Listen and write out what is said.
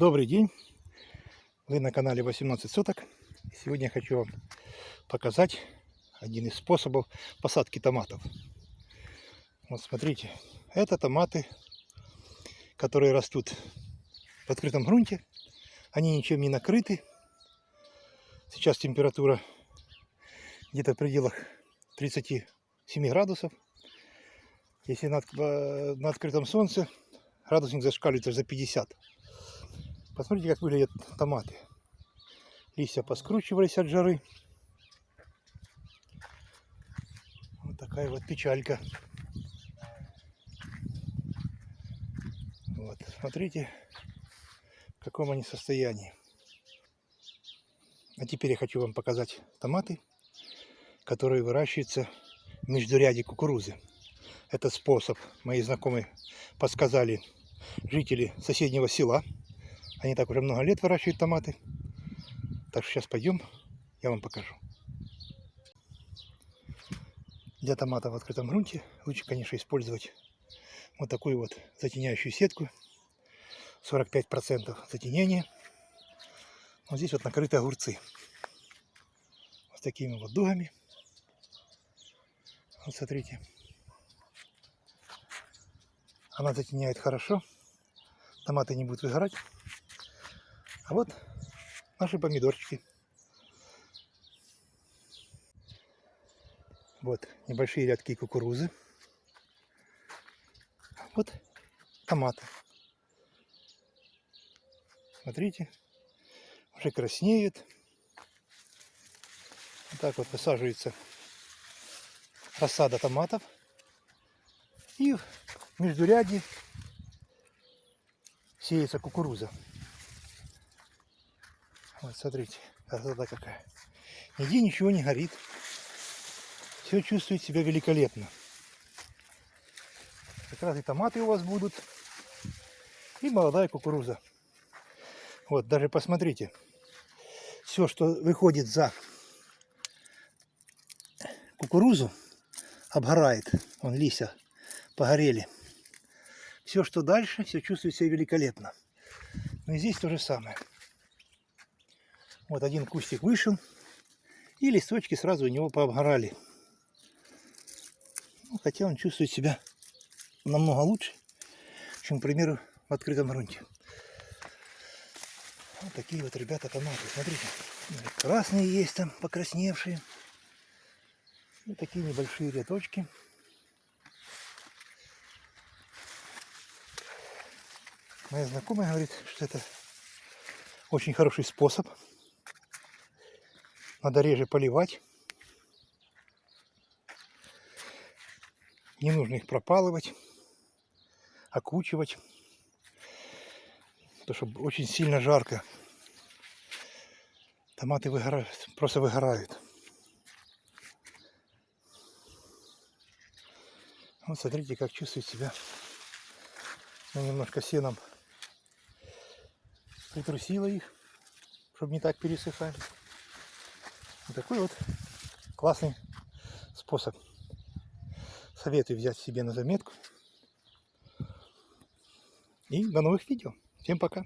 Добрый день! Вы на канале 18 соток. Сегодня я хочу вам показать один из способов посадки томатов. Вот смотрите, это томаты, которые растут в открытом грунте. Они ничем не накрыты. Сейчас температура где-то в пределах 37 градусов. Если на, э, на открытом солнце, градусник зашкаливает за 50. Посмотрите, как выглядят томаты. Листья поскручивались от жары. Вот такая вот печалька. Вот, смотрите, в каком они состоянии. А теперь я хочу вам показать томаты, которые выращиваются в междуряде кукурузы. Этот способ мои знакомые подсказали жители соседнего села. Они так уже много лет выращивают томаты. Так что сейчас пойдем, я вам покажу. Для томата в открытом грунте лучше, конечно, использовать вот такую вот затеняющую сетку. 45% затенения. Вот здесь вот накрыты огурцы. Вот такими вот дугами. Вот смотрите. Она затеняет хорошо. Томаты не будут выгорать. А вот наши помидорчики. Вот небольшие рядки кукурузы. Вот томаты. Смотрите, уже краснеют. Вот так вот высаживается рассада томатов. И в междуряде сеется кукуруза. Вот смотрите, красота какая. Нигде ничего не горит. Все чувствует себя великолепно. Как раз и томаты у вас будут. И молодая кукуруза. Вот, даже посмотрите. Все, что выходит за кукурузу, обгорает. Вон листья погорели. Все, что дальше, все чувствует себя великолепно. Но и здесь то же самое. Вот один кустик вышел, и листочки сразу у него пообгорали. Ну, хотя он чувствует себя намного лучше, чем, к примеру, в открытом грунте. Вот такие вот ребята томаты. Смотрите, красные есть там, покрасневшие. И такие небольшие рядочки. Моя знакомая говорит, что это очень хороший способ надо реже поливать. Не нужно их пропалывать, окучивать. Потому что очень сильно жарко. Томаты выгорают, просто выгорают. Вот смотрите, как чувствует себя. Ну, немножко сеном притрусила их, чтобы не так пересыхали. Вот такой вот классный способ. Советую взять себе на заметку. И до новых видео. Всем пока.